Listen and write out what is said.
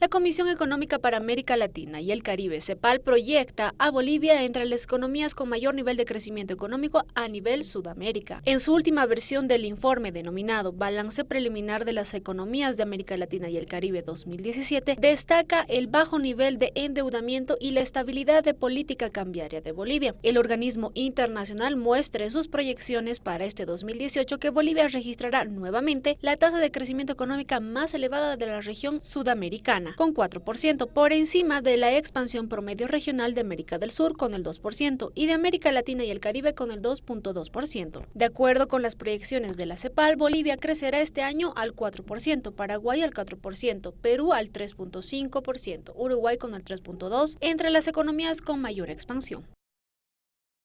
La Comisión Económica para América Latina y el Caribe, CEPAL, proyecta a Bolivia entre las economías con mayor nivel de crecimiento económico a nivel Sudamérica. En su última versión del informe denominado Balance Preliminar de las Economías de América Latina y el Caribe 2017, destaca el bajo nivel de endeudamiento y la estabilidad de política cambiaria de Bolivia. El organismo internacional muestra en sus proyecciones para este 2018 que Bolivia registrará nuevamente la tasa de crecimiento económica más elevada de la región sudamericana con 4%, por encima de la expansión promedio regional de América del Sur con el 2% y de América Latina y el Caribe con el 2.2%. De acuerdo con las proyecciones de la CEPAL, Bolivia crecerá este año al 4%, Paraguay al 4%, Perú al 3.5%, Uruguay con el 3.2%, entre las economías con mayor expansión.